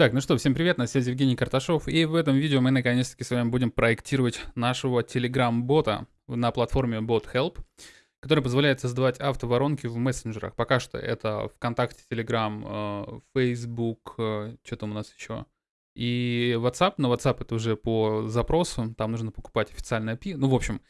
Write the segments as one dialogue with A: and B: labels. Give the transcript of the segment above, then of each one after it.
A: Так, ну что, всем привет, на связи Евгений Карташов, и в этом видео мы наконец-таки с вами будем проектировать нашего Telegram-бота на платформе BotHelp, который позволяет создавать автоворонки в мессенджерах. Пока что это ВКонтакте, Telegram, Facebook, что там у нас еще, и WhatsApp, но WhatsApp это уже по запросу, там нужно покупать официальный API, ну, в общем,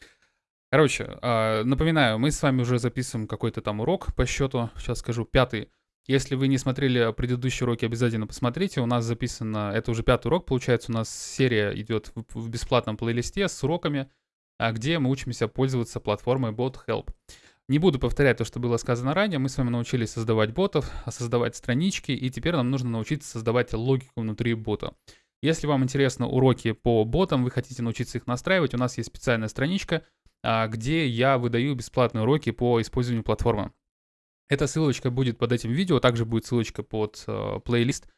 A: Короче, э, напоминаю, мы с вами уже записываем какой-то там урок по счету, сейчас скажу, пятый, если вы не смотрели предыдущие уроки, обязательно посмотрите. У нас записано, это уже пятый урок, получается, у нас серия идет в бесплатном плейлисте с уроками, а где мы учимся пользоваться платформой BotHelp. Не буду повторять то, что было сказано ранее. Мы с вами научились создавать ботов, создавать странички, и теперь нам нужно научиться создавать логику внутри бота. Если вам интересны уроки по ботам, вы хотите научиться их настраивать, у нас есть специальная страничка, а, где я выдаю бесплатные уроки по использованию платформы. Эта ссылочка будет под этим видео, также будет ссылочка под э, плейлист.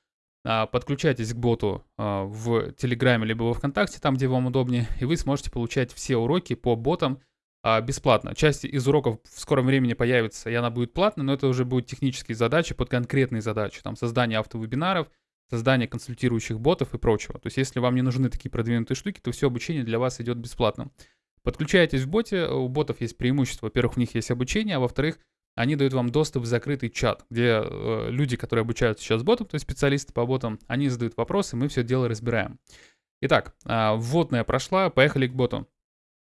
A: А, подключайтесь к боту э, в Телеграме либо во Вконтакте, там, где вам удобнее, и вы сможете получать все уроки по ботам э, бесплатно. Часть из уроков в скором времени появится, и она будет платной, но это уже будут технические задачи под конкретные задачи, там создание автовебинаров, создание консультирующих ботов и прочего. То есть, если вам не нужны такие продвинутые штуки, то все обучение для вас идет бесплатно. Подключайтесь в боте, у ботов есть преимущество. Во-первых, у них есть обучение, а во-вторых, они дают вам доступ в закрытый чат, где э, люди, которые обучаются сейчас ботом, то есть специалисты по ботам, они задают вопросы, мы все дело разбираем. Итак, э, вводная прошла, поехали к боту.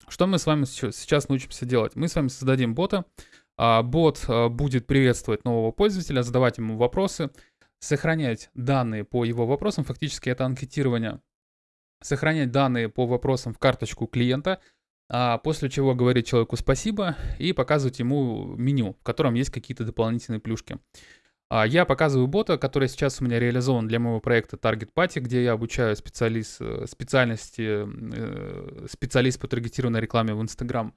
A: Что мы с вами сейчас научимся делать? Мы с вами создадим бота. Э, бот э, будет приветствовать нового пользователя, задавать ему вопросы, сохранять данные по его вопросам, фактически это анкетирование, сохранять данные по вопросам в карточку клиента – после чего говорить человеку спасибо и показывать ему меню, в котором есть какие-то дополнительные плюшки. А я показываю бота, который сейчас у меня реализован для моего проекта Target Party, где я обучаю специалист, специальности э, специалист по таргетированной рекламе в Instagram.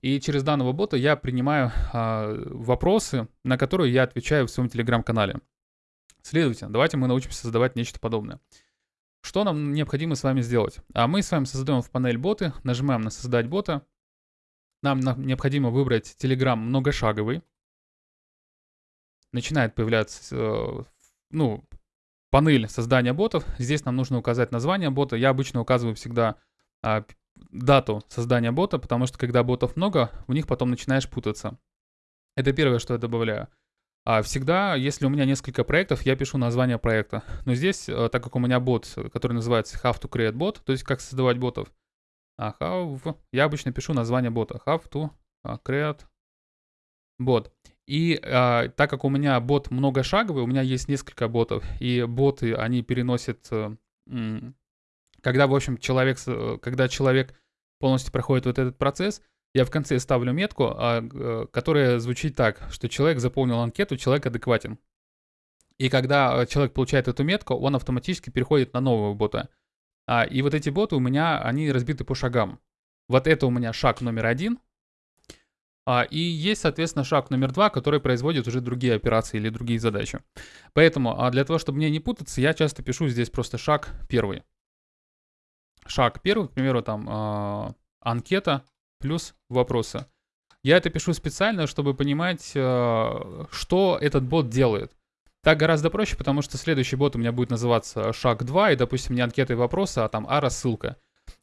A: И через данного бота я принимаю а, вопросы, на которые я отвечаю в своем телеграм-канале. Следовательно, давайте мы научимся создавать нечто подобное. Что нам необходимо с вами сделать? А мы с вами создаем в панель боты, нажимаем на создать бота. Нам необходимо выбрать Telegram многошаговый. Начинает появляться, э, ну, панель создания ботов. Здесь нам нужно указать название бота. Я обычно указываю всегда а, дату создания бота, потому что когда ботов много, в них потом начинаешь путаться. Это первое, что я добавляю. А всегда, если у меня несколько проектов, я пишу название проекта. Но здесь, э, так как у меня бот, который называется How to Create Bot, то есть как создавать ботов, а how, я обычно пишу название бота. How to а, create bot. И а, так как у меня бот многошаговый, у меня есть несколько ботов, и боты, они переносят, э, когда, в общем, человек, э, когда человек полностью проходит вот этот процесс, я в конце ставлю метку, а, э, которая звучит так, что человек заполнил анкету, человек адекватен. И когда э, человек получает эту метку, он автоматически переходит на нового бота. А, и вот эти боты у меня, они разбиты по шагам. Вот это у меня шаг номер один. А, и есть, соответственно, шаг номер два, который производит уже другие операции или другие задачи. Поэтому для того, чтобы мне не путаться, я часто пишу здесь просто шаг первый. Шаг первый, к примеру, там анкета, плюс вопросы. Я это пишу специально, чтобы понимать, э, что этот бот делает. Так гораздо проще, потому что следующий бот у меня будет называться шаг 2, и, допустим, не анкета и вопросы, а там а рассылка.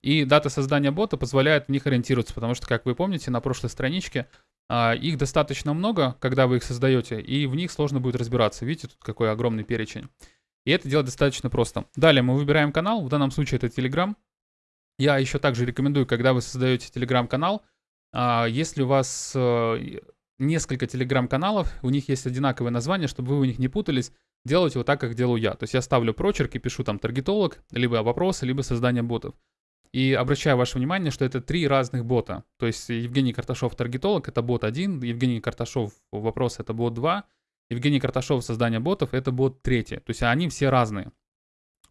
A: И дата создания бота позволяет в них ориентироваться, потому что, как вы помните, на прошлой страничке а, их достаточно много, когда вы их создаете, и в них сложно будет разбираться. Видите, тут какой огромный перечень. И это делать достаточно просто. Далее мы выбираем канал, в данном случае это Telegram. Я еще также рекомендую, когда вы создаете телеграм-канал, а, если у вас э, несколько телеграм-каналов, у них есть одинаковое название, чтобы вы у них не путались, делайте вот так, как делаю я. То есть я ставлю прочерк и пишу там таргетолог, либо вопросы, либо создание ботов. И обращаю ваше внимание, что это три разных бота. То есть Евгений Карташов таргетолог это бот 1, Евгений Карташов вопрос это бот 2, Евгений Карташов создание ботов это бот 3. То есть они все разные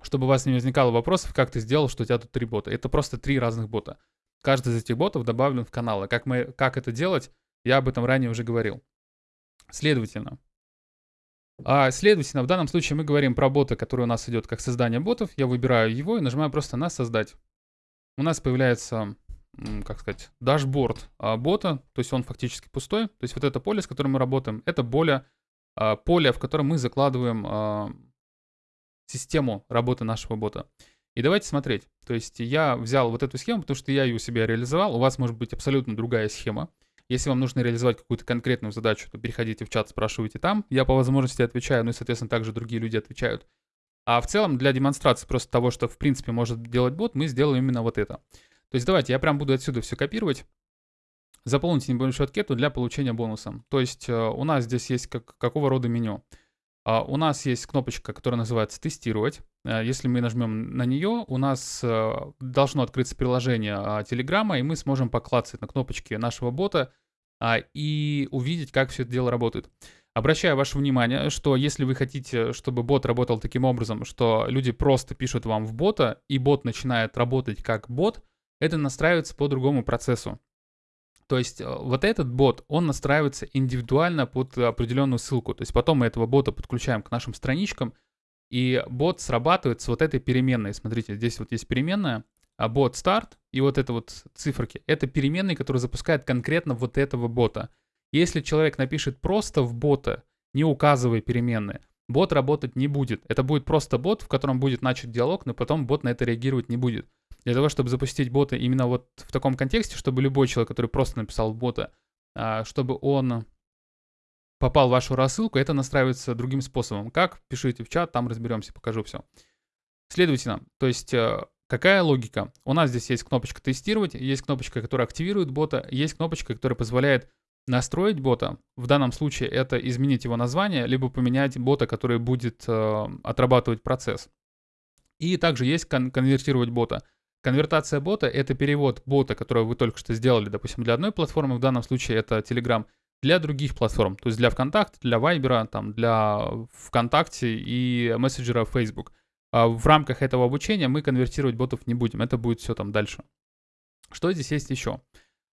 A: чтобы у вас не возникало вопросов, как ты сделал, что у тебя тут три бота. Это просто три разных бота. Каждый из этих ботов добавлен в каналы. Как, мы, как это делать, я об этом ранее уже говорил. Следовательно, а, следовательно, в данном случае мы говорим про бота, который у нас идет как создание ботов. Я выбираю его и нажимаю просто на «Создать». У нас появляется, как сказать, дашборд а, бота, то есть он фактически пустой. То есть вот это поле, с которым мы работаем, это поле, а, поле в котором мы закладываем а, систему работы нашего бота. И давайте смотреть. То есть я взял вот эту схему, потому что я ее у себя реализовал. У вас может быть абсолютно другая схема. Если вам нужно реализовать какую-то конкретную задачу, то переходите в чат, спрашивайте там. Я по возможности отвечаю, ну и, соответственно, также другие люди отвечают. А в целом для демонстрации просто того, что в принципе может делать бот, мы сделаем именно вот это. То есть давайте я прям буду отсюда все копировать. Заполните небольшую анкету для получения бонуса. То есть э, у нас здесь есть как, какого рода меню. Uh, у нас есть кнопочка, которая называется «Тестировать». Uh, если мы нажмем на нее, у нас uh, должно открыться приложение Телеграма, и мы сможем поклацать на кнопочки нашего бота и увидеть, как все это дело работает. Обращаю ваше внимание, что если вы хотите, чтобы бот работал таким образом, что люди просто пишут вам в бота, и бот начинает работать как бот, это настраивается по другому процессу. То есть э, вот этот бот, он настраивается индивидуально под определенную ссылку. То есть потом мы этого бота подключаем к нашим страничкам, и бот срабатывает с вот этой переменной. Смотрите, здесь вот есть переменная, а бот старт, и вот это вот циферки, это переменные, которые запускают конкретно вот этого бота. Если человек напишет просто в бота, не указывая переменные, бот работать не будет. Это будет просто бот, в котором будет начат диалог, но потом бот на это реагировать не будет. Для того, чтобы запустить бота именно вот в таком контексте, чтобы любой человек, который просто написал бота, а, чтобы он попал в вашу рассылку, это настраивается другим способом. Как? Пишите в чат, там разберемся, покажу все. Следовательно, то есть э, какая логика? У нас здесь есть кнопочка тестировать, есть кнопочка, которая активирует бота, есть кнопочка, которая позволяет настроить бота. В данном случае это изменить его название, либо поменять бота, который будет э, отрабатывать процесс. И также есть кон- конвертировать бота. Конвертация бота — это перевод бота, который вы только что сделали, допустим, для одной платформы, в данном случае это Telegram, для других платформ, то есть для ВКонтакте, для Вайбера, там, для ВКонтакте и мессенджера Facebook. А в рамках этого обучения мы конвертировать ботов не будем, это будет все там дальше. Что здесь есть еще?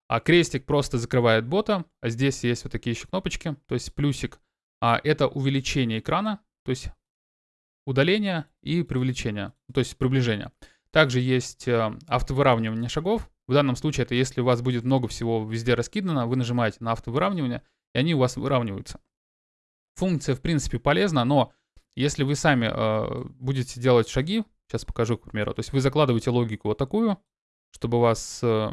A: А крестик просто закрывает бота, а здесь есть вот такие еще кнопочки, то есть плюсик. А это увеличение экрана, то есть удаление и привлечение, то есть приближение. Также есть э, автовыравнивание шагов. В данном случае это если у вас будет много всего везде раскидано, вы нажимаете на автовыравнивание, и они у вас выравниваются. Функция, в принципе, полезна, но если вы сами э, будете делать шаги, сейчас покажу, к примеру, то есть вы закладываете логику вот такую, чтобы вас, э,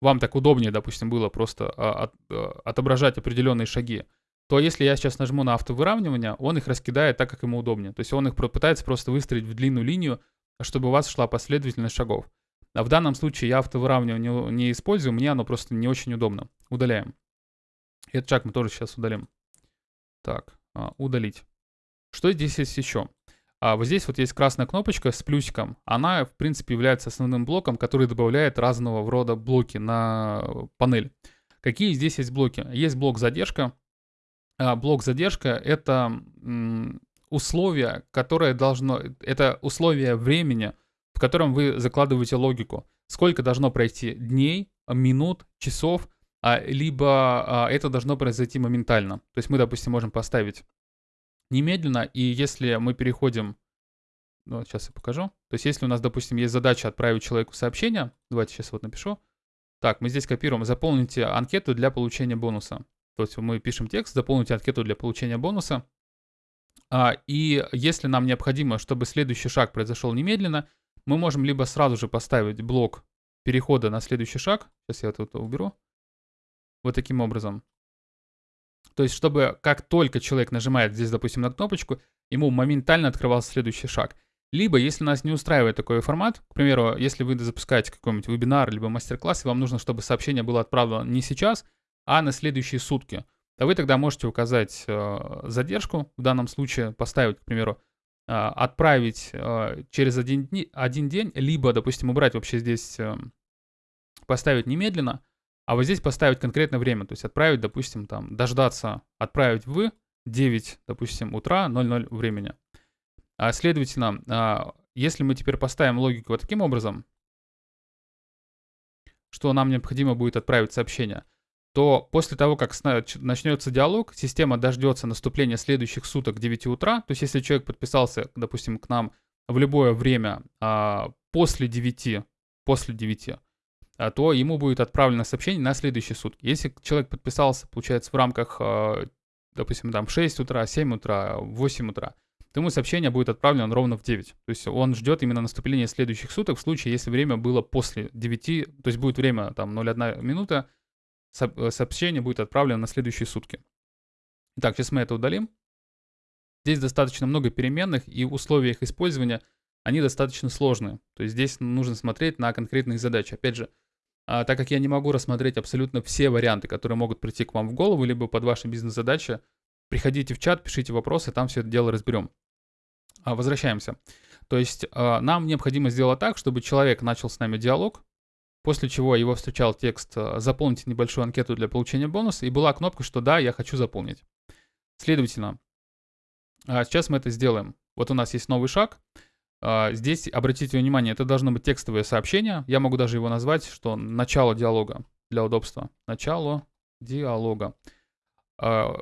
A: вам так удобнее, допустим, было просто э, от, э, отображать определенные шаги, то если я сейчас нажму на автовыравнивание, он их раскидает так, как ему удобнее. То есть он их пытается просто выстроить в длинную линию, чтобы у вас шла последовательность шагов. А в данном случае я автовыравнивание не, не использую, мне оно просто не очень удобно. Удаляем. Этот шаг мы тоже сейчас удалим. Так, а, удалить. Что здесь есть еще? А вот здесь вот есть красная кнопочка с плюсиком. Она, в принципе, является основным блоком, который добавляет разного рода блоки на панель. Какие здесь есть блоки? Есть блок задержка. А блок задержка — это условие, которое должно... Это условие времени, в котором вы закладываете логику. Сколько должно пройти дней, минут, часов, а, либо а, это должно произойти моментально. То есть мы, допустим, можем поставить немедленно, и если мы переходим... Ну, сейчас я покажу. То есть если у нас, допустим, есть задача отправить человеку сообщение, давайте сейчас вот напишу. Так, мы здесь копируем. Заполните анкету для получения бонуса. То есть мы пишем текст, заполните анкету для получения бонуса. А, и если нам необходимо, чтобы следующий шаг произошел немедленно, мы можем либо сразу же поставить блок перехода на следующий шаг. Сейчас я это уберу. Вот таким образом. То есть, чтобы как только человек нажимает здесь, допустим, на кнопочку, ему моментально открывался следующий шаг. Либо, если нас не устраивает такой формат, к примеру, если вы запускаете какой-нибудь вебинар, либо мастер-класс, и вам нужно, чтобы сообщение было отправлено не сейчас, а на следующие сутки – то вы тогда можете указать э, задержку, в данном случае поставить, к примеру, э, отправить э, через один, дни, один день, либо, допустим, убрать вообще здесь, поставить немедленно, а вот здесь поставить конкретное время, то есть отправить, допустим, там, дождаться, отправить в 9, допустим, утра 00 времени. А, следовательно, а, если мы теперь поставим логику вот таким образом, что нам необходимо будет отправить сообщение – то после того, как начнется диалог, система дождется наступления следующих суток к 9 утра. То есть если человек подписался, допустим, к нам в любое время а, после 9, после 9, а, то ему будет отправлено сообщение на следующие сутки. Если человек подписался, получается, в рамках, а, допустим, там 6 утра, 7 утра, 8 утра, то ему сообщение будет отправлено ровно в 9. То есть он ждет именно наступления следующих суток в случае, если время было после 9, то есть будет время там 0,1 минута, сообщение будет отправлено на следующие сутки. Итак, сейчас мы это удалим. Здесь достаточно много переменных, и условия их использования, они достаточно сложные. То есть здесь нужно смотреть на конкретные задачи. Опять же, а, так как я не могу рассмотреть абсолютно все варианты, которые могут прийти к вам в голову, либо под ваши бизнес-задачи, приходите в чат, пишите вопросы, там все это дело разберем. А, возвращаемся. То есть а, нам необходимо сделать так, чтобы человек начал с нами диалог, после чего его встречал текст «Заполните небольшую анкету для получения бонуса», и была кнопка, что «Да, я хочу заполнить». Следовательно, сейчас мы это сделаем. Вот у нас есть новый шаг — а, здесь, обратите внимание, это должно быть текстовое сообщение. Я могу даже его назвать, что начало диалога для удобства. Начало диалога. А,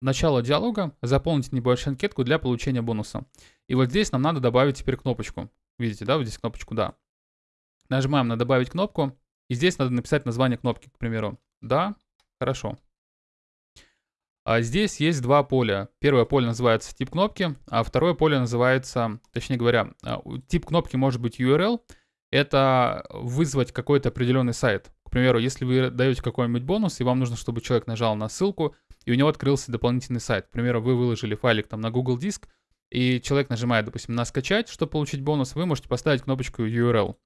A: начало диалога. Заполните небольшую анкетку для получения бонуса. И вот здесь нам надо добавить теперь кнопочку. Видите, да, вот здесь кнопочку «Да». Нажимаем на «Добавить кнопку». И здесь надо написать название кнопки, к примеру. «Да», «Хорошо». А здесь есть два поля. Первое поле называется тип кнопки, а второе поле называется, точнее говоря, а, тип кнопки может быть URL. Это вызвать какой-то определенный сайт. К примеру, если вы даете какой-нибудь бонус, и вам нужно, чтобы человек нажал на ссылку, и у него открылся дополнительный сайт. К примеру, вы выложили файлик там на Google Диск, и человек нажимает, допустим, на скачать, чтобы получить бонус, вы можете поставить кнопочку URL.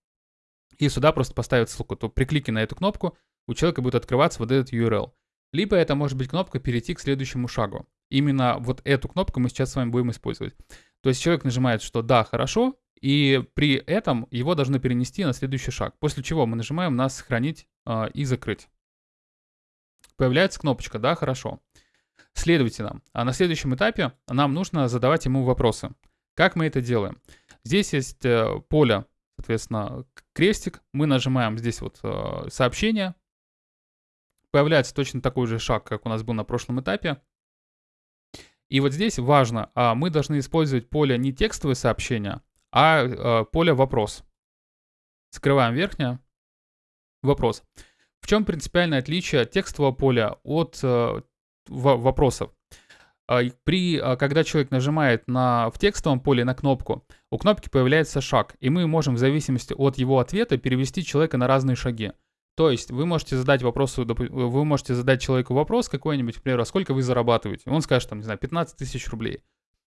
A: И сюда просто поставить ссылку. То при клике на эту кнопку у человека будет открываться вот этот URL. Либо это может быть кнопка «Перейти к следующему шагу». Именно вот эту кнопку мы сейчас с вами будем использовать. То есть человек нажимает, что «Да, хорошо», и при этом его должны перенести на следующий шаг. После чего мы нажимаем на «Сохранить» э, и «Закрыть». Появляется кнопочка «Да, хорошо». Следовательно, а на следующем этапе нам нужно задавать ему вопросы. Как мы это делаем? Здесь есть э, поле, соответственно, крестик. Мы нажимаем здесь вот э, сообщение, появляется точно такой же шаг, как у нас был на прошлом этапе. И вот здесь важно, а, мы должны использовать поле не текстовое сообщение, а, а поле вопрос. Скрываем верхнее. Вопрос. В чем принципиальное отличие текстового поля от э, вопросов? А, при, когда человек нажимает на, в текстовом поле на кнопку, у кнопки появляется шаг, и мы можем в зависимости от его ответа перевести человека на разные шаги. То есть вы можете задать вопрос, вы можете задать человеку вопрос какой-нибудь, к примеру, а сколько вы зарабатываете? Он скажет, там, не знаю, 15 тысяч рублей.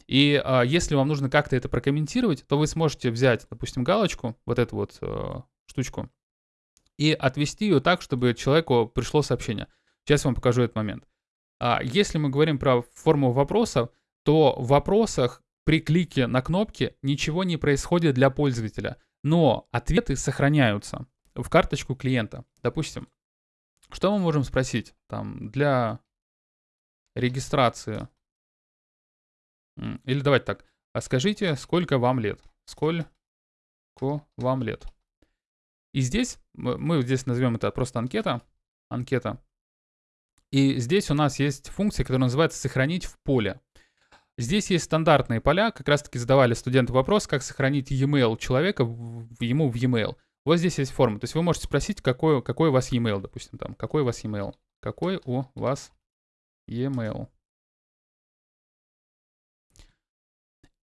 A: И а, если вам нужно как-то это прокомментировать, то вы сможете взять, допустим, галочку, вот эту вот а, штучку, и отвести ее так, чтобы человеку пришло сообщение. Сейчас я вам покажу этот момент. А, если мы говорим про форму вопроса, то в вопросах при клике на кнопки ничего не происходит для пользователя, но ответы сохраняются в карточку клиента. Допустим, что мы можем спросить там для регистрации? Или давайте так. А скажите, сколько вам лет? Сколько вам лет? И здесь, мы здесь назовем это просто анкета. Анкета. И здесь у нас есть функция, которая называется «сохранить в поле». Здесь есть стандартные поля, как раз таки задавали студенты вопрос, как сохранить e-mail человека в, ему в e-mail. Вот здесь есть форма. То есть вы можете спросить, какой, какой у вас e-mail, допустим, там. Какой у вас e-mail? Какой у вас e-mail?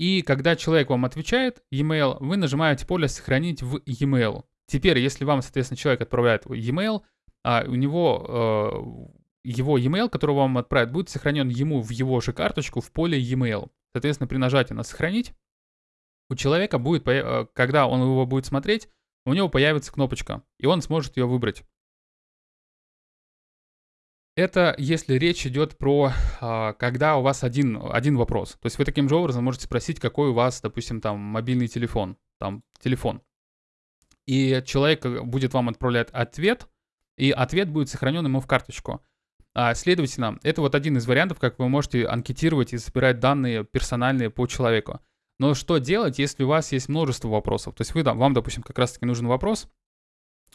A: И когда человек вам отвечает e-mail, вы нажимаете поле «Сохранить в e-mail». Теперь, если вам, соответственно, человек отправляет e-mail, а у него э, его e-mail, который вам отправит, будет сохранен ему в его же карточку в поле e-mail. Соответственно, при нажатии на «Сохранить» у человека будет, э, когда он его будет смотреть, у него появится кнопочка, и он сможет ее выбрать. Это если речь идет про, а, когда у вас один, один вопрос. То есть вы таким же образом можете спросить, какой у вас, допустим, там мобильный телефон, там телефон. И человек э, будет вам отправлять ответ, и ответ будет сохранен ему в карточку. А, следовательно, это вот один из вариантов, как вы можете анкетировать и собирать данные персональные по человеку. Но что делать, если у вас есть множество вопросов? То есть вы, вам, допустим, как раз-таки нужен вопрос,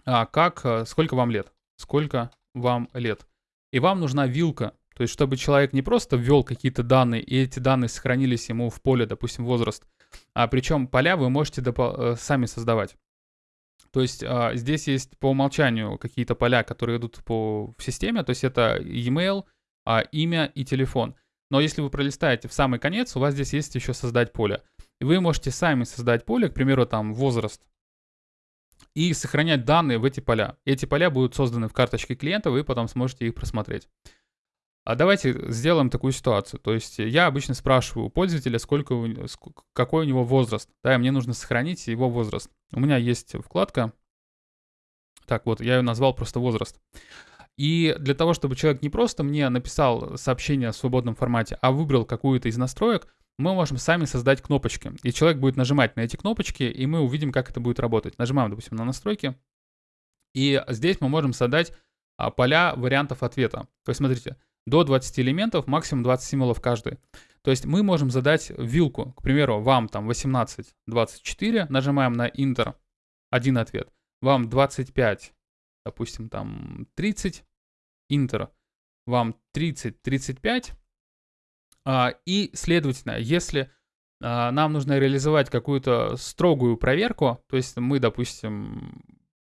A: а, как, э, сколько вам лет? Сколько вам лет? И вам нужна вилка, то есть чтобы человек не просто ввел какие-то данные, и эти данные сохранились ему в поле, допустим, возраст, а причем поля вы можете э, сами создавать. То есть а, здесь есть по умолчанию какие-то поля, которые идут по, в системе, то есть это e-mail, а, имя и телефон. Но если вы пролистаете в самый конец, у вас здесь есть еще создать поле. И вы можете сами создать поле, к примеру, там возраст, и сохранять данные в эти поля. Эти поля будут созданы в карточке клиента, вы потом сможете их просмотреть. А давайте сделаем такую ситуацию. То есть я обычно спрашиваю у пользователя, сколько, какой у него возраст. Да, и мне нужно сохранить его возраст. У меня есть вкладка. Так, вот, я ее назвал просто возраст. И для того, чтобы человек не просто мне написал сообщение в свободном формате, а выбрал какую-то из настроек, мы можем сами создать кнопочки. И человек будет нажимать на эти кнопочки, и мы увидим, как это будет работать. Нажимаем, допустим, на настройки. И здесь мы можем создать а, поля вариантов ответа. То есть, смотрите, до 20 элементов, максимум 20 символов каждый. То есть мы можем задать вилку, к примеру, вам там 18, 24, нажимаем на Enter, один ответ. Вам 25, допустим, там 30, Enter. Вам 30, 35, а, и, следовательно, если а, нам нужно реализовать какую-то строгую проверку, то есть мы, допустим,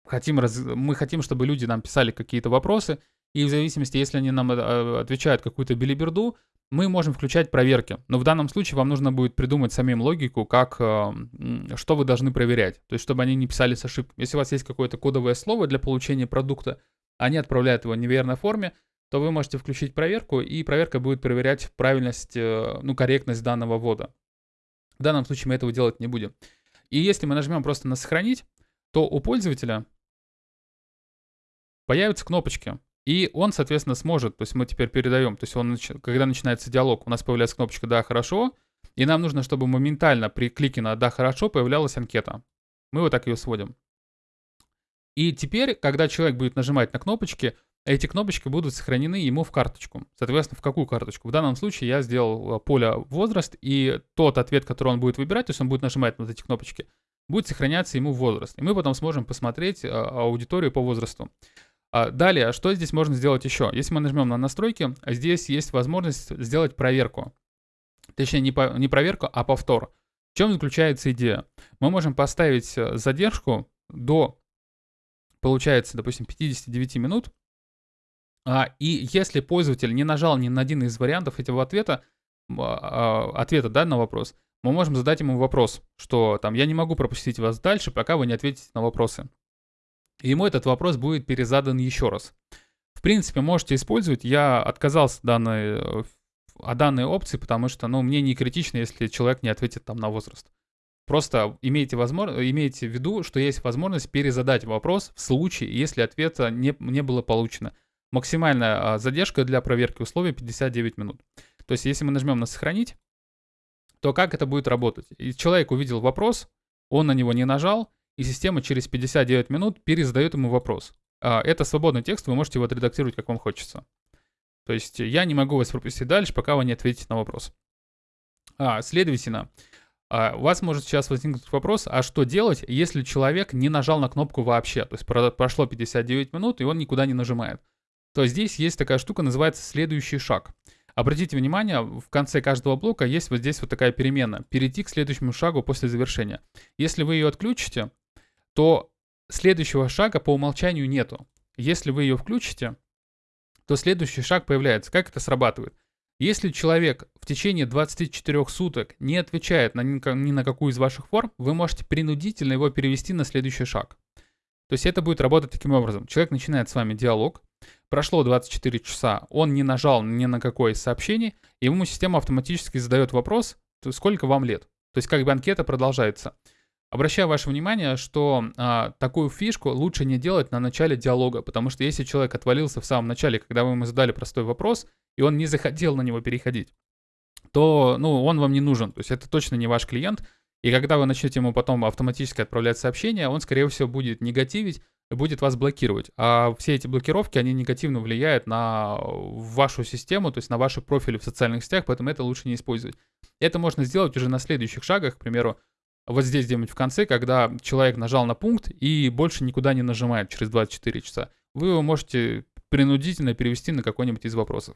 A: хотим, раз... мы хотим, чтобы люди нам писали какие-то вопросы, и в зависимости, если они нам э, отвечают какую-то билиберду, мы можем включать проверки. Но в данном случае вам нужно будет придумать самим логику, как, э, что вы должны проверять. То есть, чтобы они не писали с ошибкой. Если у вас есть какое-то кодовое слово для получения продукта, они отправляют его в неверной форме, то вы можете включить проверку, и проверка будет проверять правильность, э, ну, корректность данного ввода. В данном случае мы этого делать не будем. И если мы нажмем просто на «Сохранить», то у пользователя появятся кнопочки. И он, соответственно, сможет, то есть мы теперь передаем, то есть он, когда начинается диалог, у нас появляется кнопочка «Да, хорошо», и нам нужно, чтобы моментально при клике на «Да, хорошо» появлялась анкета. Мы вот так ее сводим. И теперь, когда человек будет нажимать на кнопочки, эти кнопочки будут сохранены ему в карточку. Соответственно, в какую карточку? В данном случае я сделал э, поле возраст, и тот ответ, который он будет выбирать, то есть он будет нажимать на вот эти кнопочки, будет сохраняться ему в возраст. И мы потом сможем посмотреть э, аудиторию по возрасту. А далее, что здесь можно сделать еще? Если мы нажмем на настройки, здесь есть возможность сделать проверку. Точнее, не, по, не проверку, а повтор. В чем заключается идея? Мы можем поставить э, задержку до, получается, допустим, 59 минут, а, и если пользователь не нажал ни на один из вариантов этого ответа, а, ответа да, на вопрос, мы можем задать ему вопрос, что там я не могу пропустить вас дальше, пока вы не ответите на вопросы. И ему этот вопрос будет перезадан еще раз. В принципе, можете использовать. Я отказался данной, э, о данной опции, потому что ну, мне не критично, если человек не ответит там на возраст. Просто имейте, возможно, имейте в виду, что есть возможность перезадать вопрос в случае, если ответа не, не было получено. Максимальная а, задержка для проверки условий 59 минут. То есть, если мы нажмем на «Сохранить», то как это будет работать? И человек увидел вопрос, он на него не нажал, и система через 59 минут перезадает ему вопрос. А, это свободный текст, вы можете его отредактировать, как вам хочется. То есть я не могу вас пропустить дальше, пока вы не ответите на вопрос. А, следовательно, а, у вас может сейчас возникнуть вопрос, а что делать, если человек не нажал на кнопку вообще? То есть прошло 59 минут, и он никуда не нажимает то здесь есть такая штука, называется следующий шаг. Обратите внимание, в конце каждого блока есть вот здесь вот такая перемена. Перейти к следующему шагу после завершения. Если вы ее отключите, то следующего шага по умолчанию нету. Если вы ее включите, то следующий шаг появляется. Как это срабатывает? Если человек в течение 24 суток не отвечает на ни, на какую из ваших форм, вы можете принудительно его перевести на следующий шаг. То есть это будет работать таким образом. Человек начинает с вами диалог, Прошло 24 часа, он не нажал ни на какое из сообщений, и ему система автоматически задает вопрос, сколько вам лет. То есть как бы анкета продолжается. Обращаю ваше внимание, что а, такую фишку лучше не делать на начале диалога, потому что если человек отвалился в самом начале, когда вы ему задали простой вопрос, и он не захотел на него переходить, то ну, он вам не нужен. То есть это точно не ваш клиент. И когда вы начнете ему потом автоматически отправлять сообщения, он, скорее всего, будет негативить, будет вас блокировать. А все эти блокировки, они негативно влияют на вашу систему, то есть на ваши профили в социальных сетях, поэтому это лучше не использовать. Это можно сделать уже на следующих шагах, к примеру, вот здесь где-нибудь в конце, когда человек нажал на пункт и больше никуда не нажимает через 24 часа. Вы его можете принудительно перевести на какой-нибудь из вопросов.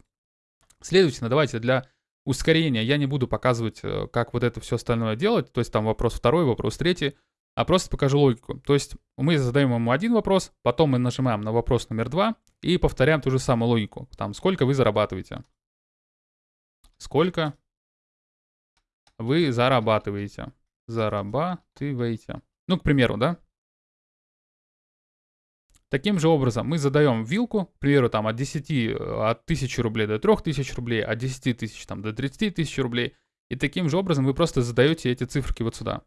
A: Следовательно, давайте для ускорения я не буду показывать, э, как вот это все остальное делать, то есть там вопрос второй, вопрос третий а просто покажу логику. То есть мы задаем ему один вопрос, потом мы нажимаем на вопрос номер два и повторяем ту же самую логику. Там, сколько вы зарабатываете. сколько вы зарабатываете. Зарабатываете. Ну, к примеру, да? Таким же образом мы задаем вилку, к примеру, там от 10, э, от 1000 рублей до 3000 рублей, от 10 тысяч там до 30 тысяч рублей. И таким же образом вы просто задаете эти циферки вот сюда.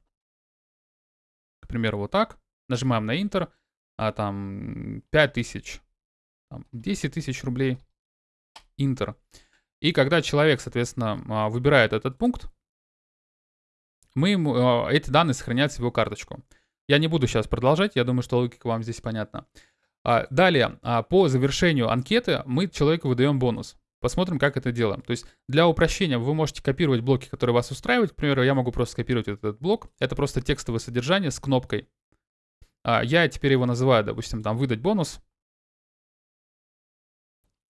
A: К примеру, вот так. Нажимаем на Enter, а там 5000, там, 10 тысяч рублей, Enter. И когда человек, соответственно, а, выбирает этот пункт, мы ему, а, эти данные сохраняются в его карточку. Я не буду сейчас продолжать, я думаю, что логика вам здесь понятна. А, далее, а, по завершению анкеты мы человеку выдаем бонус. Посмотрим, как это делаем. То есть для упрощения вы можете копировать блоки, которые вас устраивают. К примеру, я могу просто скопировать этот блок. Это просто текстовое содержание с кнопкой. Я теперь его называю, допустим, там выдать бонус.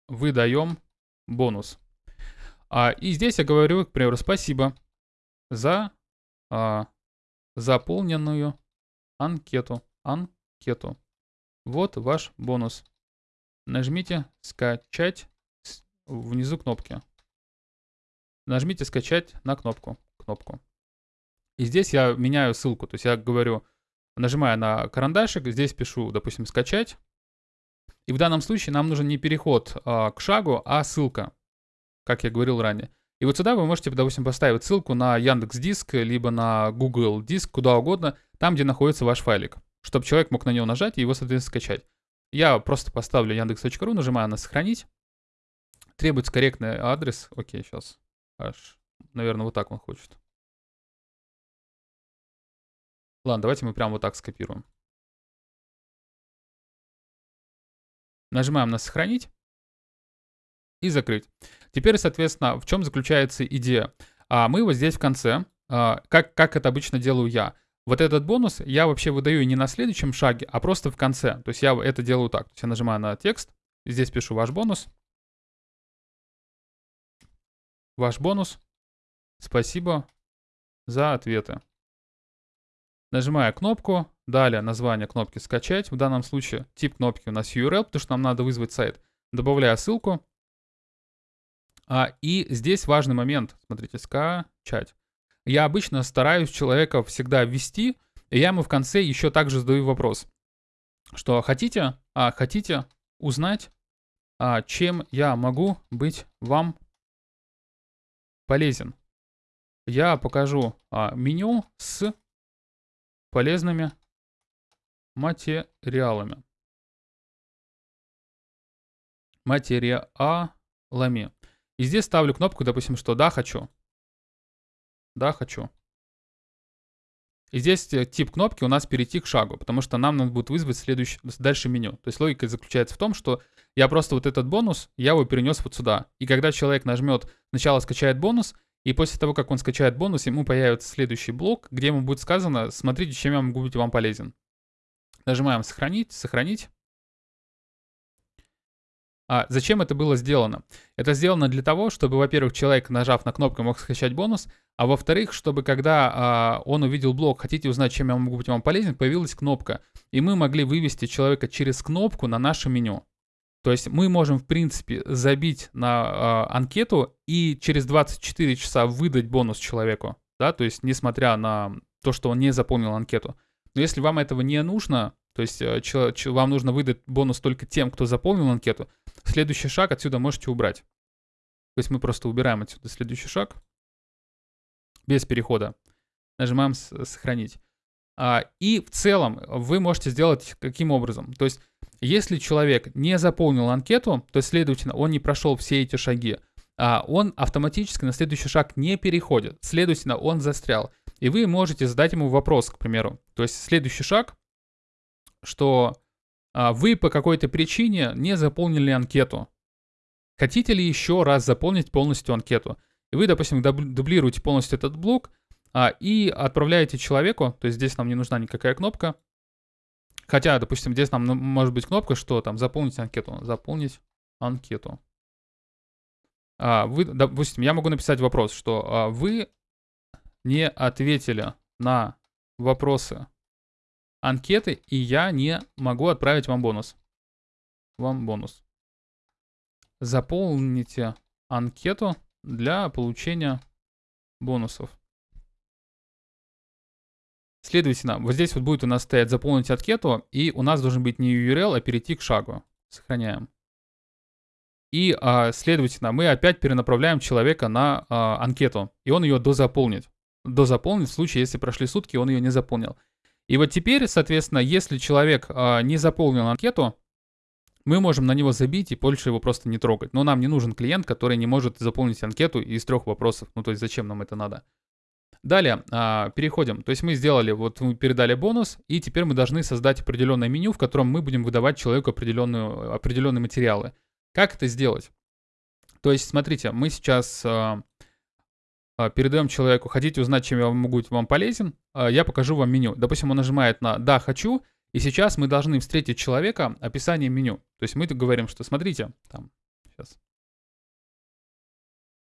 A: Выдаем бонус. И здесь я говорю, к примеру, спасибо за заполненную анкету. Анкету. Вот ваш бонус. Нажмите «Скачать» внизу кнопки. Нажмите «Скачать» на кнопку. кнопку. И здесь я меняю ссылку. То есть я говорю, нажимаю на карандашик, здесь пишу, допустим, «Скачать». И в данном случае нам нужен не переход а, к шагу, а ссылка, как я говорил ранее. И вот сюда вы можете, допустим, поставить ссылку на Яндекс Диск, либо на Google Диск, куда угодно, там, где находится ваш файлик чтобы человек мог на него нажать и его, соответственно, скачать. Я просто поставлю яндекс.ру, нажимаю на «Сохранить». Требуется корректный адрес. Окей, сейчас. Аж, наверное, вот так он хочет. Ладно, давайте мы прямо вот так скопируем. Нажимаем на «Сохранить» и «Закрыть». Теперь, соответственно, в чем заключается идея? А мы вот здесь в конце, а, как, как это обычно делаю я – вот этот бонус я вообще выдаю не на следующем шаге, а просто в конце. То есть я это делаю так. То есть я нажимаю на текст, здесь пишу ваш бонус. Ваш бонус. Спасибо за ответы. Нажимаю кнопку, далее название кнопки «Скачать». В данном случае тип кнопки у нас URL, потому что нам надо вызвать сайт. Добавляю ссылку. А, и здесь важный момент. Смотрите, «Скачать» я обычно стараюсь человека всегда ввести, и я ему в конце еще также задаю вопрос, что хотите, а, хотите узнать, а, чем я могу быть вам полезен. Я покажу а, меню с полезными материалами. Материалами. И здесь ставлю кнопку, допустим, что да, хочу. Да, хочу. И здесь э, тип кнопки у нас перейти к шагу, потому что нам надо будет вызвать следующее, дальше меню. То есть логика заключается в том, что я просто вот этот бонус, я его перенес вот сюда. И когда человек нажмет «Сначала скачает бонус», и после того, как он скачает бонус, ему появится следующий блок, где ему будет сказано «Смотрите, чем я могу быть вам полезен». Нажимаем «Сохранить», «Сохранить». А зачем это было сделано? Это сделано для того, чтобы, во-первых, человек, нажав на кнопку, мог скачать бонус, а во-вторых, чтобы когда а, он увидел блок «Хотите узнать, чем я могу быть вам полезен», появилась кнопка, и мы могли вывести человека через кнопку на наше меню. То есть мы можем, в принципе, забить на а, анкету и через 24 часа выдать бонус человеку, да, то есть несмотря на то, что он не заполнил анкету. Но если вам этого не нужно, то есть э, вам нужно выдать бонус только тем, кто заполнил анкету, следующий шаг отсюда можете убрать. То есть мы просто убираем отсюда следующий шаг без перехода. Нажимаем «Сохранить». А, и в целом вы можете сделать каким образом? То есть если человек не заполнил анкету, то есть, следовательно, он не прошел все эти шаги, а он автоматически на следующий шаг не переходит. Следовательно, он застрял. И вы можете задать ему вопрос, к примеру. То есть следующий шаг что а, вы по какой-то причине не заполнили анкету. Хотите ли еще раз заполнить полностью анкету? И вы, допустим, дублируете полностью этот блок а, и отправляете человеку, то есть здесь нам не нужна никакая кнопка. Хотя, допустим, здесь нам ну, может быть кнопка, что там заполнить анкету. Заполнить анкету. А, вы, допустим, я могу написать вопрос, что а, вы не ответили на вопросы анкеты, и я не могу отправить вам бонус. Вам бонус. Заполните анкету для получения бонусов. Следовательно, вот здесь вот будет у нас стоять заполнить анкету, и у нас должен быть не URL, а перейти к шагу. Сохраняем. И, а, следовательно, мы опять перенаправляем человека на а, анкету, и он ее дозаполнит. Дозаполнит в случае, если прошли сутки, он ее не заполнил. И вот теперь, соответственно, если человек а, не заполнил анкету, мы можем на него забить и больше его просто не трогать. Но нам не нужен клиент, который не может заполнить анкету из трех вопросов. Ну, то есть зачем нам это надо? Далее, а, переходим. То есть мы сделали, вот мы передали бонус, и теперь мы должны создать определенное меню, в котором мы будем выдавать человеку определенную, определенные материалы. Как это сделать? То есть, смотрите, мы сейчас а, передаем человеку, хотите узнать, чем я могу быть вам полезен, а, я покажу вам меню. Допустим, он нажимает на «Да, хочу», и сейчас мы должны встретить человека описанием меню. То есть мы говорим, что смотрите, там, сейчас,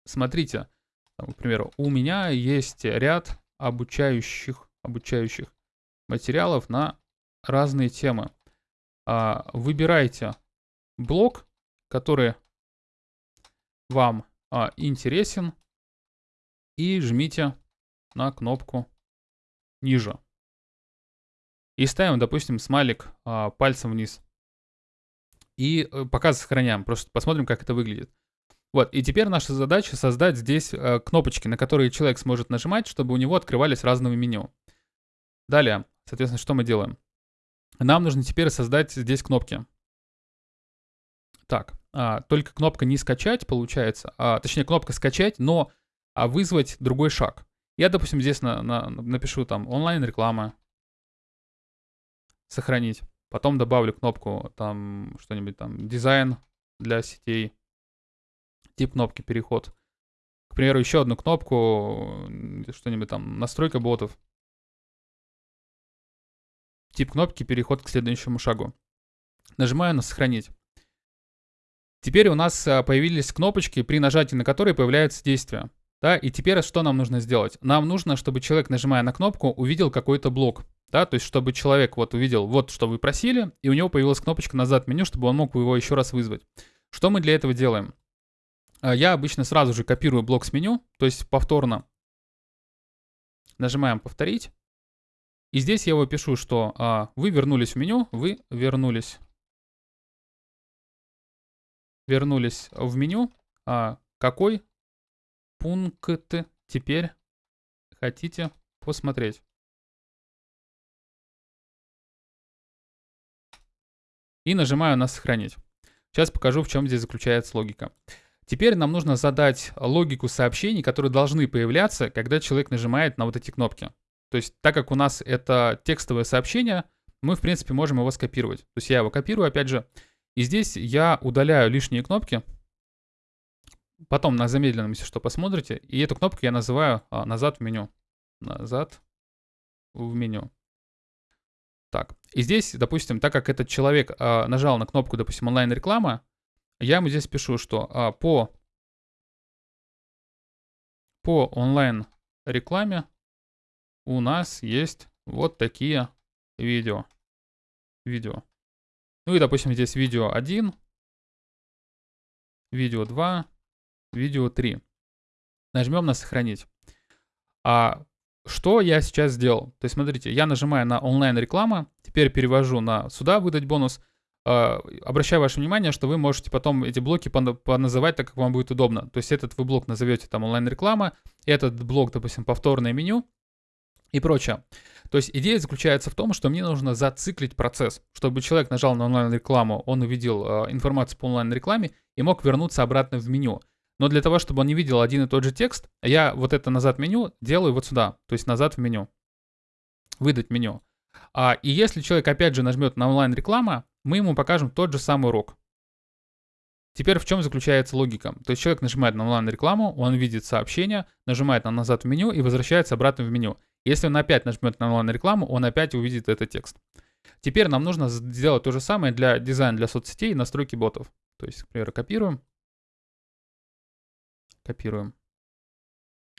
A: смотрите, там, к примеру, у меня есть ряд обучающих, обучающих материалов на разные темы. А, выбирайте блок, который вам а, интересен, и жмите на кнопку ниже. И ставим, допустим, смайлик а, пальцем вниз. И э, пока сохраняем, просто посмотрим, как это выглядит. Вот, и теперь наша задача создать здесь э, кнопочки, на которые человек сможет нажимать, чтобы у него открывались разные меню. Далее, соответственно, что мы делаем? Нам нужно теперь создать здесь кнопки. Так, а, только кнопка не скачать получается, а, точнее кнопка скачать, но а, вызвать другой шаг. Я, допустим, здесь на, на, напишу там онлайн-реклама, сохранить. Потом добавлю кнопку там что-нибудь там дизайн для сетей, тип кнопки переход. К примеру, еще одну кнопку, что-нибудь там, настройка ботов. Тип кнопки переход к следующему шагу. Нажимаю на сохранить. Теперь у нас а, появились кнопочки, при нажатии на которые появляется действие. Да, и теперь что нам нужно сделать? Нам нужно, чтобы человек, нажимая на кнопку, увидел какой-то блок. Да, то есть, чтобы человек вот увидел, вот что вы просили, и у него появилась кнопочка назад меню, чтобы он мог его еще раз вызвать. Что мы для этого делаем? А, я обычно сразу же копирую блок с меню, то есть повторно нажимаем «Повторить». И здесь я его пишу, что а, вы вернулись в меню, вы вернулись. Вернулись в меню. А, какой пункт теперь хотите посмотреть? И нажимаю на «Сохранить». Сейчас покажу, в чем здесь заключается логика. Теперь нам нужно задать логику сообщений, которые должны появляться, когда человек нажимает на вот эти кнопки. То есть, так как у нас это текстовое сообщение, мы, в принципе, можем его скопировать. То есть я его копирую, опять же, и здесь я удаляю лишние кнопки. Потом на замедленном, если что, посмотрите. И эту кнопку я называю а, «назад в меню». Назад в меню. Так, и здесь, допустим, так как этот человек а, нажал на кнопку, допустим, онлайн-реклама, я ему здесь пишу, что а, по, по онлайн-рекламе у нас есть вот такие видео. Видео. Ну и, допустим, здесь видео 1, видео 2, видео 3. Нажмем на сохранить. А что я сейчас сделал? То есть, смотрите, я нажимаю на онлайн-реклама, теперь перевожу на сюда выдать бонус, Uh, обращаю ваше внимание, что вы можете потом эти блоки поназывать так, как вам будет удобно. То есть этот вы блок назовете там онлайн-реклама, этот блок, допустим, повторное меню и прочее. То есть идея заключается в том, что мне нужно зациклить процесс, чтобы человек нажал на онлайн-рекламу, он увидел uh, информацию по онлайн-рекламе и мог вернуться обратно в меню. Но для того, чтобы он не видел один и тот же текст, я вот это назад меню делаю вот сюда, то есть назад в меню. Выдать меню. А, и если человек опять же нажмет на онлайн-реклама, мы ему покажем тот же самый урок. Теперь в чем заключается логика? То есть человек нажимает на онлайн-рекламу, он видит сообщение, нажимает на назад в меню и возвращается обратно в меню. Если он опять нажмет на онлайн-рекламу, он опять увидит этот текст. Теперь нам нужно сделать то же самое для дизайна для соцсетей и настройки ботов. То есть, к примеру, копируем. Копируем.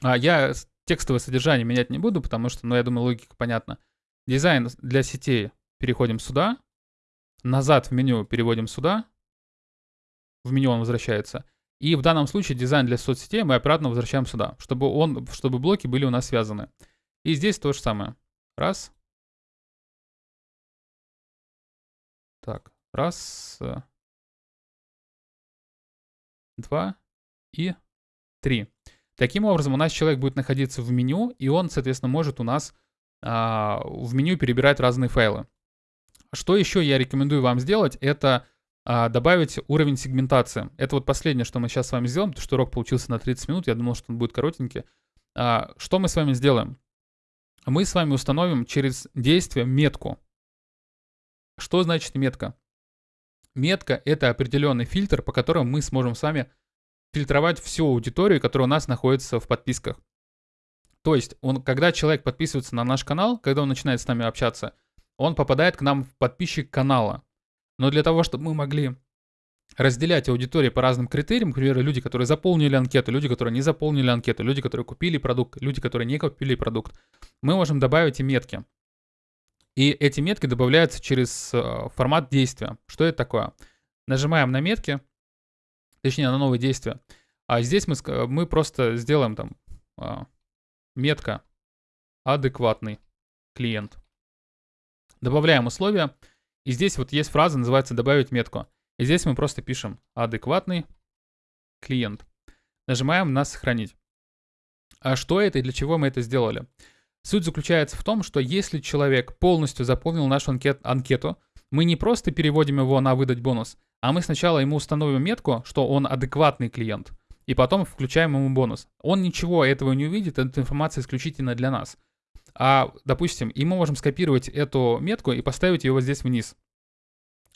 A: А я текстовое содержание менять не буду, потому что, ну, я думаю, логика понятна. Дизайн для сетей переходим сюда. Назад в меню переводим сюда. В меню он возвращается. И в данном случае дизайн для соцсетей мы обратно возвращаем сюда, чтобы, он, чтобы блоки были у нас связаны. И здесь то же самое. Раз. Так, раз. Два и три. Таким образом, у нас человек будет находиться в меню, и он, соответственно, может у нас а, в меню перебирать разные файлы. Что еще я рекомендую вам сделать, это а, добавить уровень сегментации. Это вот последнее, что мы сейчас с вами сделаем, потому что урок получился на 30 минут, я думал, что он будет коротенький. А, что мы с вами сделаем? Мы с вами установим через действие метку. Что значит метка? Метка — это определенный фильтр, по которому мы сможем с вами фильтровать всю аудиторию, которая у нас находится в подписках. То есть, он, когда человек подписывается на наш канал, когда он начинает с нами общаться, он попадает к нам в подписчик канала. Но для того, чтобы мы могли разделять аудиторию по разным критериям, к примеру, люди, которые заполнили анкету, люди, которые не заполнили анкету, люди, которые купили продукт, люди, которые не купили продукт, мы можем добавить и метки. И эти метки добавляются через э, формат действия. Что это такое? Нажимаем на метки, точнее на новые действия. А здесь мы, мы просто сделаем там а, метка адекватный клиент. Добавляем условия. И здесь вот есть фраза, называется добавить метку. И здесь мы просто пишем адекватный клиент. Нажимаем на сохранить. А что это и для чего мы это сделали? Суть заключается в том, что если человек полностью заполнил нашу анкет, анкету, мы не просто переводим его на выдать бонус, а мы сначала ему установим метку, что он адекватный клиент, и потом включаем ему бонус. Он ничего этого не увидит, эта информация исключительно для нас. А, допустим, и мы можем скопировать эту метку и поставить ее вот здесь вниз.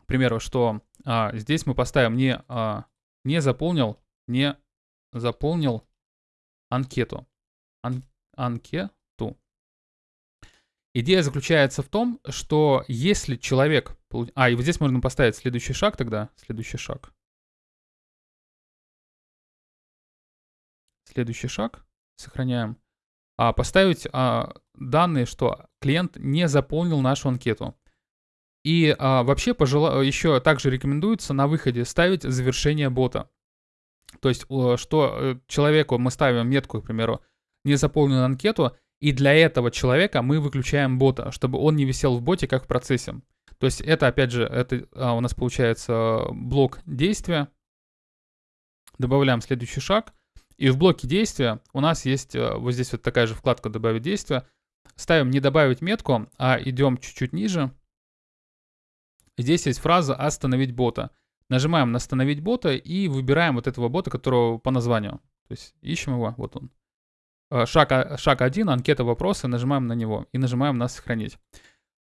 A: К примеру, что а, здесь мы поставим не, а, не заполнил, не заполнил анкету. Ан, анкету. Идея заключается в том, что если человек... А, и вот здесь можно поставить следующий шаг тогда. Следующий шаг. Следующий шаг. Сохраняем. А, поставить а, данные, что клиент не заполнил нашу анкету. И а, вообще пожела... еще также рекомендуется на выходе ставить завершение бота. То есть, что э, человеку мы ставим метку, к примеру, не заполнил анкету, и для этого человека мы выключаем бота, чтобы он не висел в боте как в процессе. То есть это, опять же, это а, у нас получается блок действия. Добавляем следующий шаг. И в блоке действия у нас есть а, вот здесь вот такая же вкладка «Добавить действие». Ставим не добавить метку, а идем чуть-чуть ниже. Здесь есть фраза «Остановить бота». Нажимаем на «Остановить бота» и выбираем вот этого бота, которого по названию. То есть ищем его, вот он. Э, шаг, шаг 1, анкета вопросы, нажимаем на него и нажимаем на «Сохранить».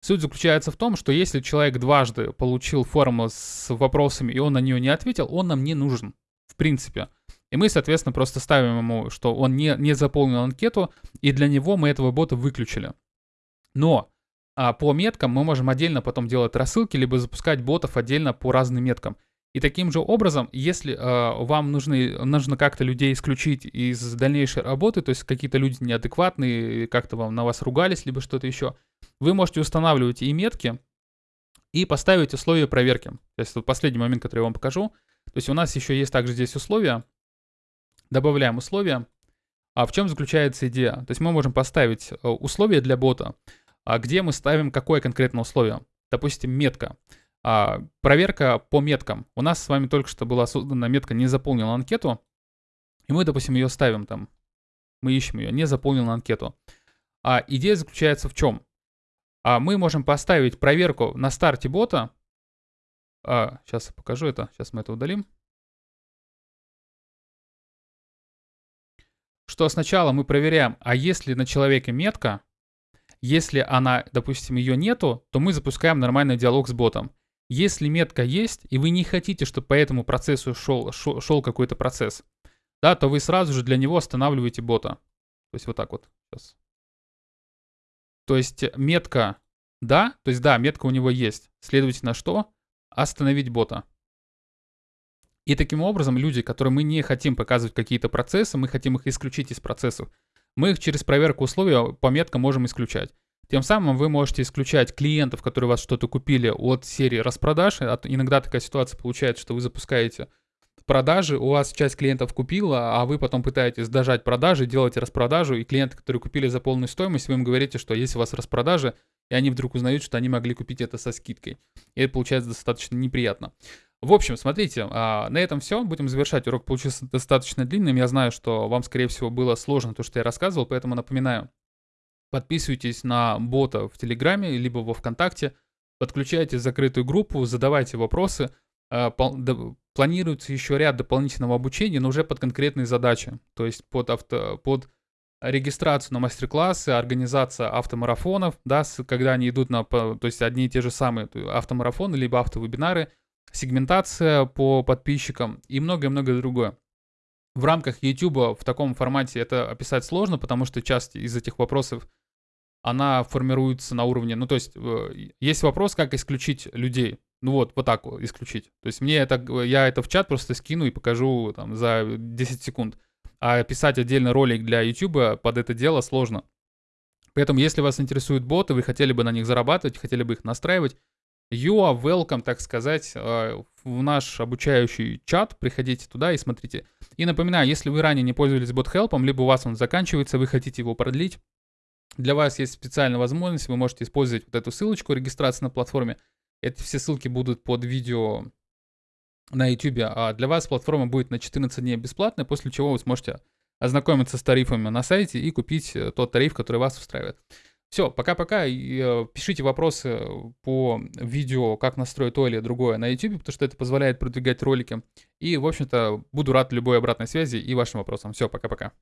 A: Суть заключается в том, что если человек дважды получил форму с вопросами, и он на нее не ответил, он нам не нужен, в принципе. И мы, соответственно, просто ставим ему, что он не, не заполнил анкету, и для него мы этого бота выключили. Но а, по меткам мы можем отдельно потом делать рассылки, либо запускать ботов отдельно по разным меткам. И таким же образом, если э, вам нужны, нужно как-то людей исключить из дальнейшей работы, то есть какие-то люди неадекватные, как-то вам на вас ругались, либо что-то еще, вы можете устанавливать и метки, и поставить условия проверки. То есть вот последний момент, который я вам покажу. То есть у нас еще есть также здесь условия. Добавляем условия. А в чем заключается идея? То есть мы можем поставить э, условия для бота, а где мы ставим какое конкретно условие. Допустим, метка. А, проверка по меткам. У нас с вами только что была создана метка «Не заполнил анкету», и мы, допустим, ее ставим там. Мы ищем ее, не заполнил анкету. А идея заключается в чем? А мы можем поставить проверку на старте бота. А, сейчас я покажу это. Сейчас мы это удалим. Что сначала мы проверяем, а если на человеке метка, если она, допустим, ее нету, то мы запускаем нормальный диалог с ботом. Если метка есть, и вы не хотите, чтобы по этому процессу шел, шел, шел какой-то процесс, да, то вы сразу же для него останавливаете бота. То есть вот так вот. Сейчас. То есть метка да, то есть да, метка у него есть. Следовательно, что? Остановить бота. И таким образом люди, которые мы не хотим показывать какие-то процессы, мы хотим их исключить из процессов, мы их через проверку условий по меткам можем исключать. Тем самым вы можете исключать клиентов, которые у вас что-то купили от серии распродаж. Иногда такая ситуация получается, что вы запускаете продажи, у вас часть клиентов купила, а вы потом пытаетесь дожать продажи, делаете распродажу, и клиенты, которые купили за полную стоимость, вы им говорите, что есть у вас распродажи, и они вдруг узнают, что они могли купить это со скидкой. И это получается достаточно неприятно. В общем, смотрите, а, на этом все. Будем завершать. Урок получился достаточно длинным. Я знаю, что вам, скорее всего, было сложно то, что я рассказывал, поэтому напоминаю. Подписывайтесь на бота в Телеграме, либо во Вконтакте. Подключайте закрытую группу, задавайте вопросы. А, планируется еще ряд дополнительного обучения, но уже под конкретные задачи. То есть под, авто, под регистрацию на мастер-классы, организация автомарафонов, да, когда они идут на, то есть одни и те же самые автомарафоны, либо автовебинары – сегментация по подписчикам и многое-многое другое. В рамках YouTube в таком формате это описать сложно, потому что часть из этих вопросов она формируется на уровне, ну то есть есть вопрос, как исключить людей. Ну вот, вот так исключить. То есть мне это, я это в чат просто скину и покажу там за 10 секунд. А писать отдельно ролик для YouTube под это дело сложно. Поэтому, если вас интересуют боты, вы хотели бы на них зарабатывать, хотели бы их настраивать, You are welcome, так сказать, э, в наш обучающий чат. Приходите туда и смотрите. И напоминаю, если вы ранее не пользовались BotHelp, либо у вас он заканчивается, вы хотите его продлить, для вас есть специальная возможность, вы можете использовать вот эту ссылочку регистрации на платформе. Эти все ссылки будут под видео на YouTube, а для вас платформа будет на 14 дней бесплатная, после чего вы сможете ознакомиться с тарифами на сайте и купить э, тот тариф, который вас устраивает. Все, пока-пока. Э, пишите вопросы по видео, как настроить то или другое на YouTube, потому что это позволяет продвигать ролики. И, в общем-то, буду рад любой обратной связи и вашим вопросам. Все, пока-пока.